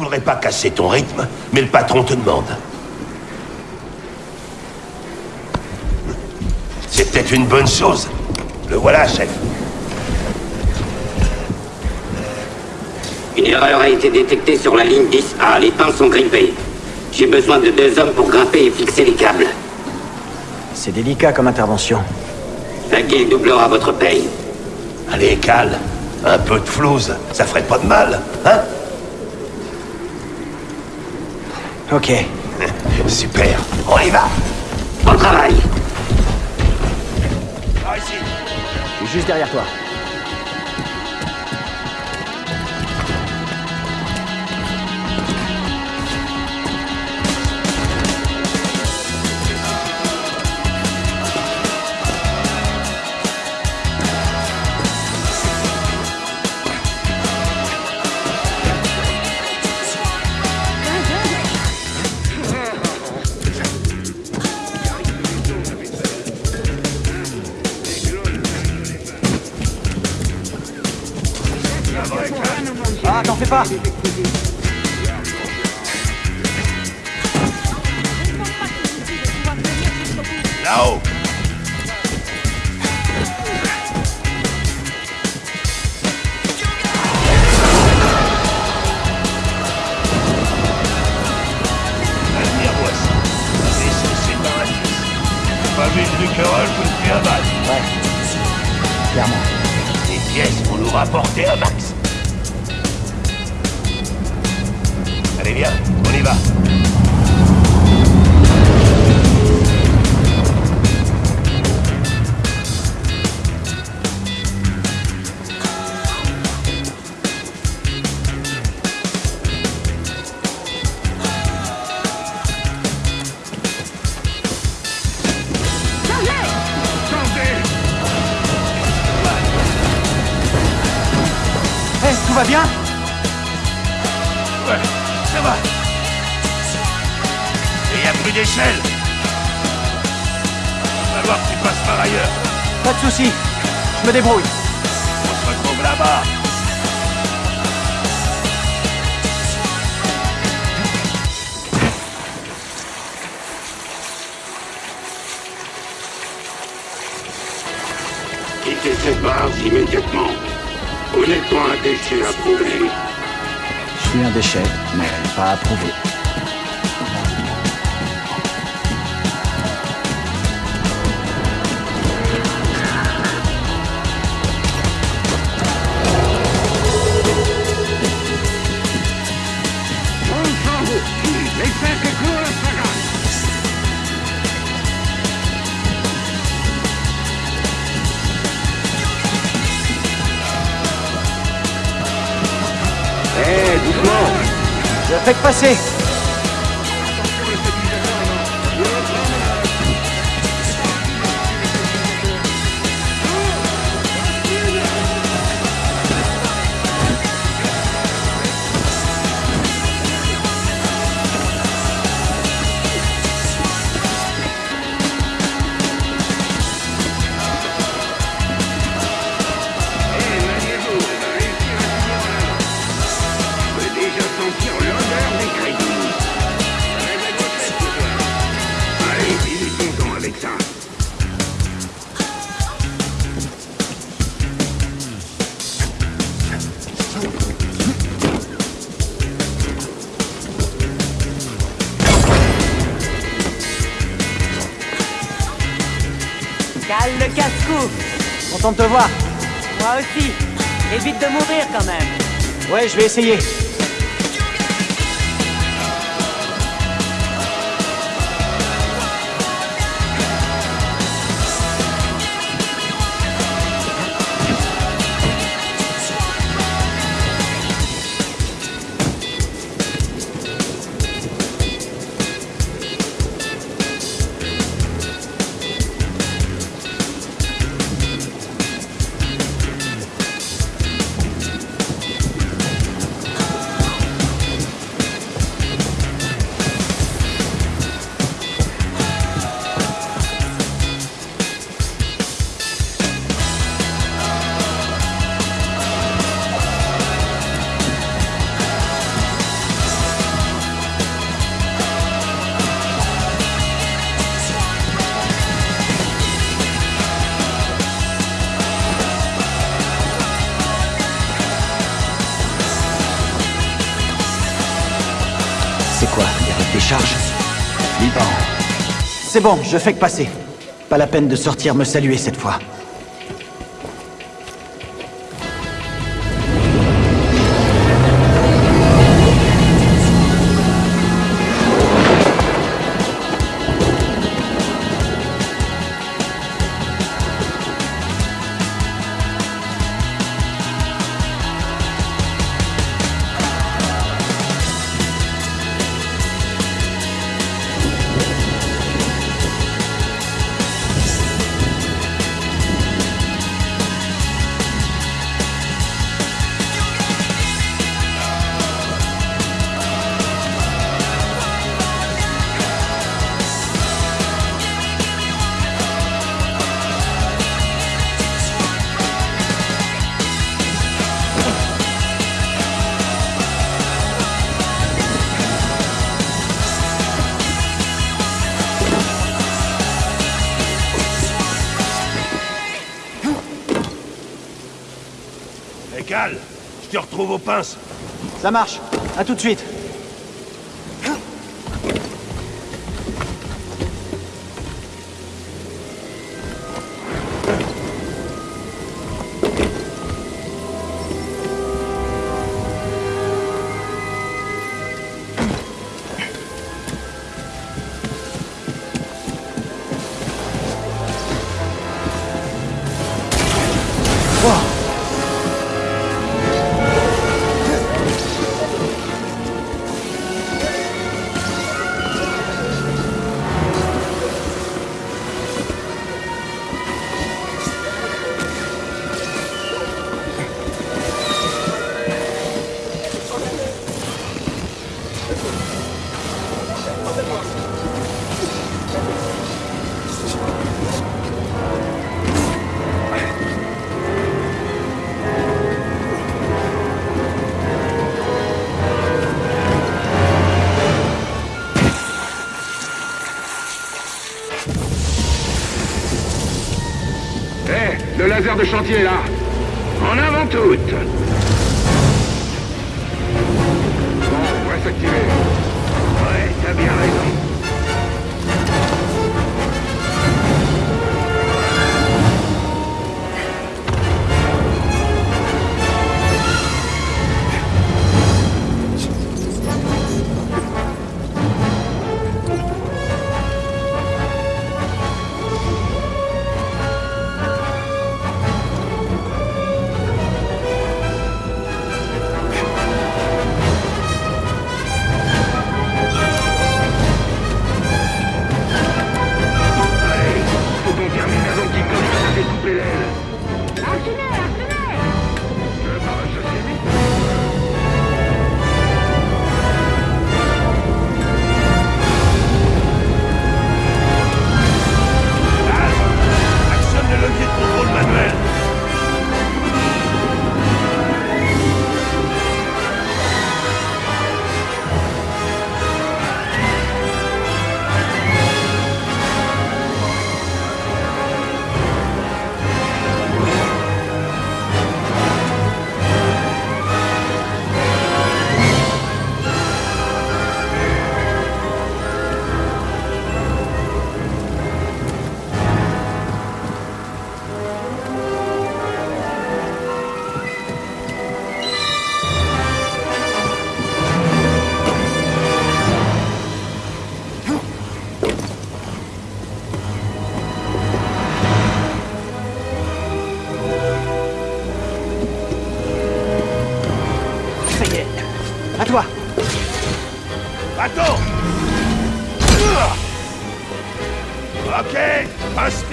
Je voudrais pas casser ton rythme, mais le patron te demande. C'est peut-être une bonne chose. Le voilà, chef. Une erreur a été détectée sur la ligne 10A. Les pins sont grippés. J'ai besoin de deux hommes pour grimper et fixer les câbles. C'est délicat comme intervention. La guilde doublera votre paye. Allez, calme. Un peu de flouze, ça ferait pas de mal, hein? Ok. Super, on y va Bon travail Par ici juste derrière toi. Depuis un. Ouais. Clairement. Des pièces pour nous rapporter un max. Allez, viens, on y va. Ça va. Et y a plus d'échelle. On va voir que tu passes par ailleurs. Pas de soucis. Je me débrouille. On se retrouve là-bas. Quittez cette base immédiatement. Vous n'êtes pas un déchet approuvé. Je suis un déchet, mais pas approuvé. Je fais que passer Content de te voir Moi aussi. Évite de mourir quand même. Ouais, je vais essayer. C'est bon, je fais que passer. Pas la peine de sortir me saluer cette fois. Retrouve aux pinces. Ça marche. À tout de suite. De chantier là. En avant toutes. Attends. Ok, passe.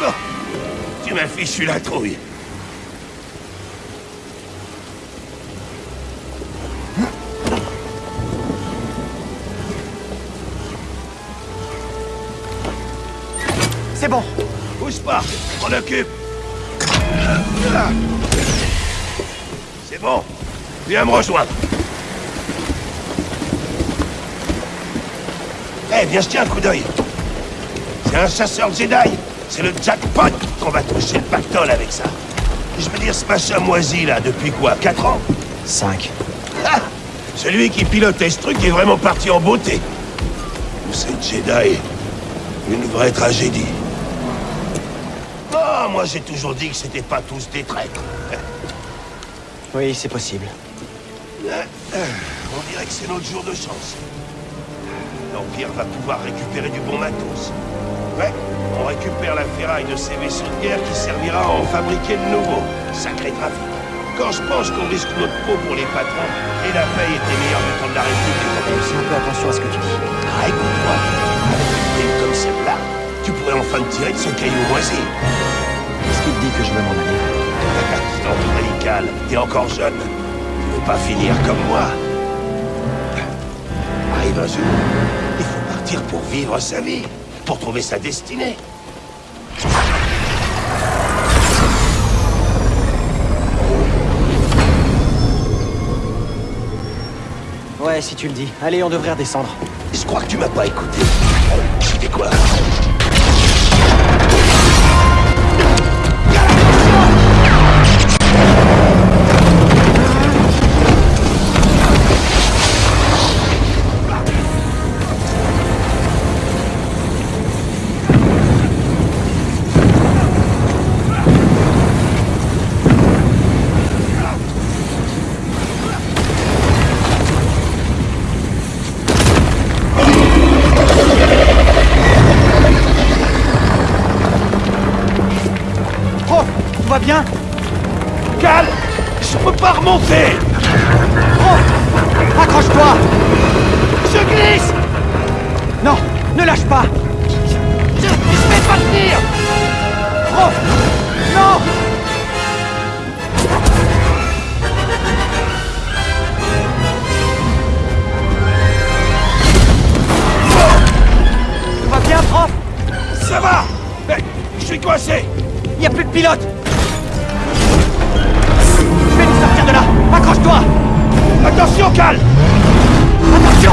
Non Tu m'as fichu la trouille. C'est bon. Bouge pas, je m'en occupe. C'est bon. Viens me rejoindre. Eh, viens jeter un coup d'œil. C'est un chasseur Jedi. C'est le jackpot qu'on va toucher le pactole avec ça. Je veux dire, ce machin moisi, là, depuis quoi 4 ans? 5. Ah Celui qui pilotait ce truc est vraiment parti en beauté. C'est Jedi. Une vraie tragédie. Moi j'ai toujours dit que c'était pas tous des traîtres. Oui, c'est possible. On dirait que c'est notre jour de chance. L'Empire va pouvoir récupérer du bon matos. Ouais, on récupère la ferraille de ces vaisseaux de guerre qui servira à en fabriquer de nouveaux. Sacré trafic. Quand je pense qu'on risque notre peau pour les patrons, et la paye était meilleure du temps de la République quand même. Fais un peu attention à ce que tu dis. Ah, écoute-moi, avec une comme celle-là, tu pourrais enfin te tirer de ce caillou moisi. Dit que je veux m'en aller t'en prie, Cal, t'es encore jeune. Tu veux pas finir comme moi. Arrive un jour, il faut partir pour vivre sa vie, pour trouver sa destinée. Ouais, si tu le dis. Allez, on devrait redescendre. Je crois que tu m'as pas écouté. Tu fais quoi? Je peux pas remonter. Oh Accroche-toi. Je glisse. Non Ne lâche pas. Je, je vais pas tenir Oh Non. Tout va bien, prof? Ça va. Eh, Je suis coincé. Il a plus de pilote Accroche-toi. Attention, Cal. Attention.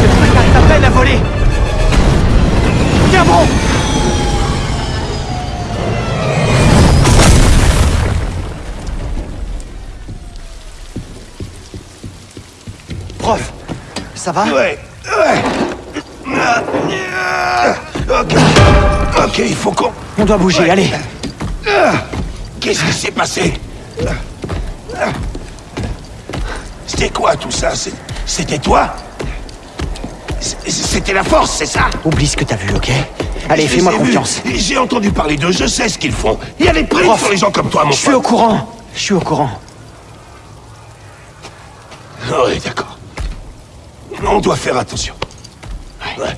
Ce truc arrive à peine à voler. Tiens bon. Prof, ça va? Ouais, ouais. Ok. Ok, il faut qu'on... On doit bouger, Ouais. allez Qu'est-ce qui s'est passé C'était quoi tout ça C'était toi C'était la force, c'est ça Oublie ce que t'as vu, ok Allez, fais-moi confiance. J'ai entendu parler d'eux, je sais ce qu'ils font. Il y a des primes Prof, sur les gens comme toi, mon Je suis au courant Je suis au courant. Oui, d'accord. On doit faire attention. Ouais.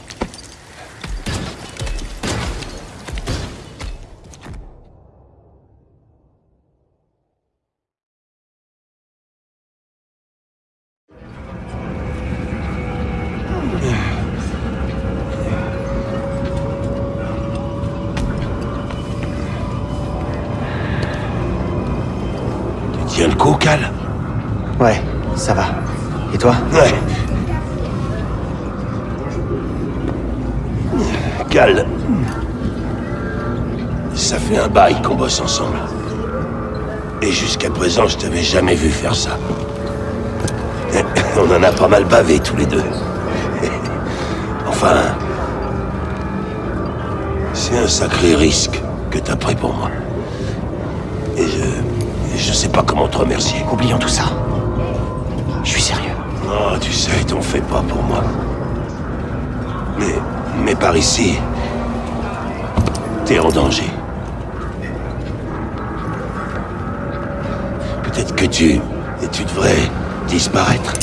Tiens le coup, Cal Ouais, ça va. Et toi? Ouais. Cal. Ça fait un bail qu'on bosse ensemble. Et jusqu'à présent, je t'avais jamais vu faire ça. On en a pas mal bavé tous les deux. Enfin... C'est un sacré risque que t'as pris pour moi. Et je... je sais pas comment te remercier. Oublions tout ça. Je suis sérieux. Oh, tu sais, t'en fais pas pour moi. Mais, mais par ici, t'es en danger. Peut-être que tu, et tu devrais disparaître.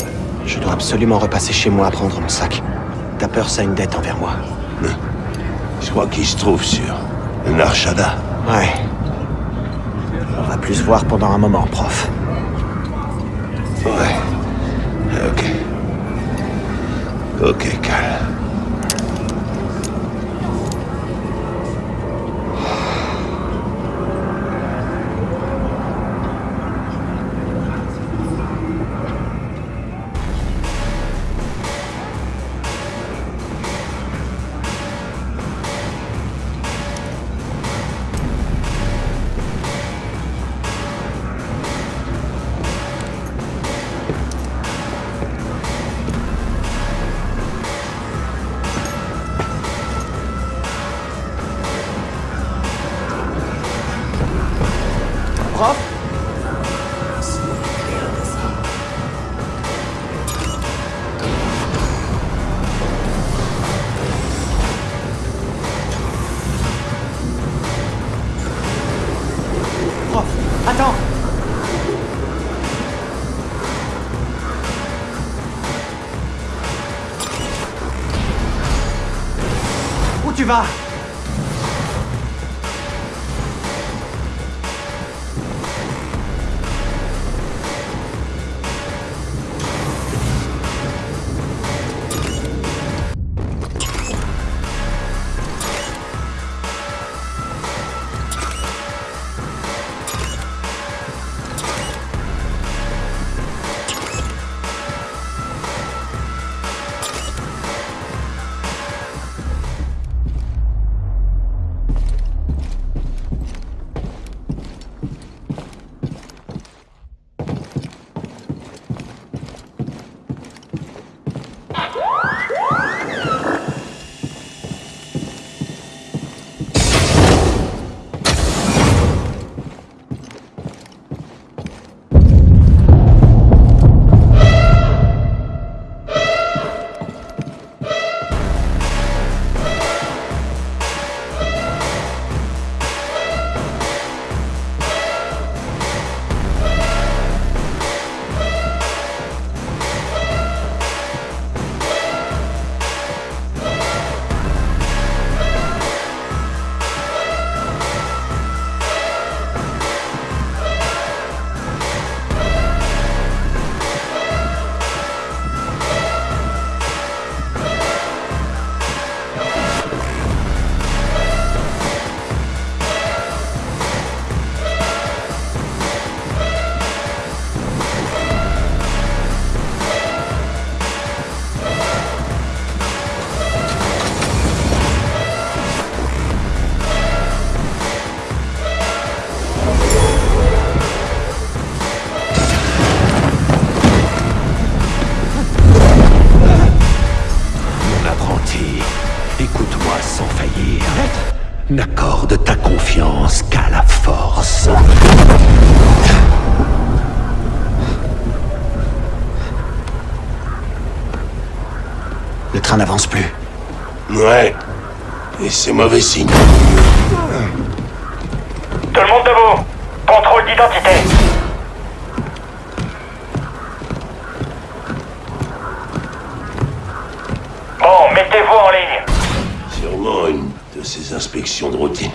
Je dois absolument repasser chez moi à prendre mon sac. Ta peur, ça a une dette envers moi. Je crois qu'il se trouve sur Narshada. Ouais. Plus voir pendant un moment, prof. Ouais. Ok. Ok, Cal. 吧。C'est mauvais signe. Tout le monde debout Contrôle d'identité Bon, mettez-vous en ligne Sûrement une de ces inspections de routine.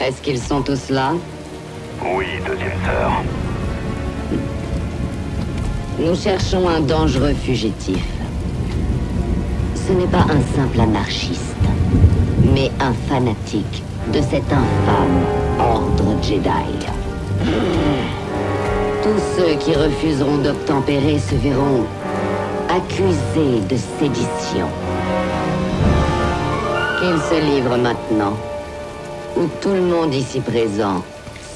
Est-ce qu'ils sont tous là Oui, deuxième sœur. Nous cherchons un dangereux fugitif. Ce n'est pas un simple anarchiste, mais un fanatique de cet infâme ordre Jedi. Tous ceux qui refuseront d'obtempérer se verront accusés de sédition. Qu'ils se livrent maintenant, ou tout le monde ici présent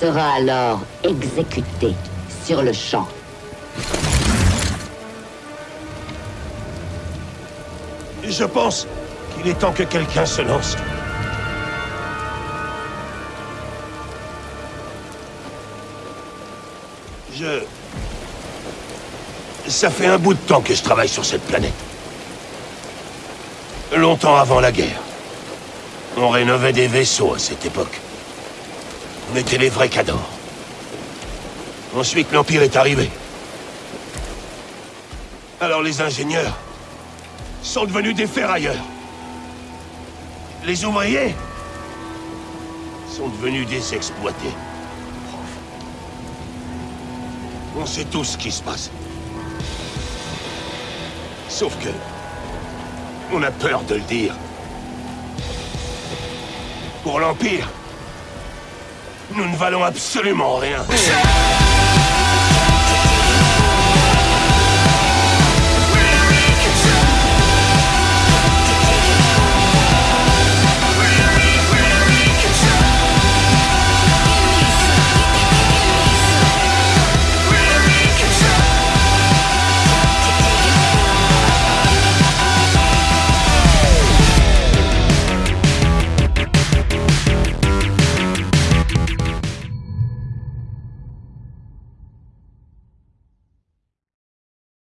sera alors exécuté sur le champ. Je pense qu'il est temps que quelqu'un se lance. Je... Ça fait un bout de temps que je travaille sur cette planète. Longtemps avant la guerre. On rénovait des vaisseaux à cette époque. On était les vrais cadors. Ensuite, l'Empire est arrivé. Alors les ingénieurs sont devenus des ferrailleurs. Les ouvriers sont devenus des exploités. On sait tous ce qui se passe. Sauf que... On a peur de le dire. Pour l'Empire, nous ne valons absolument rien.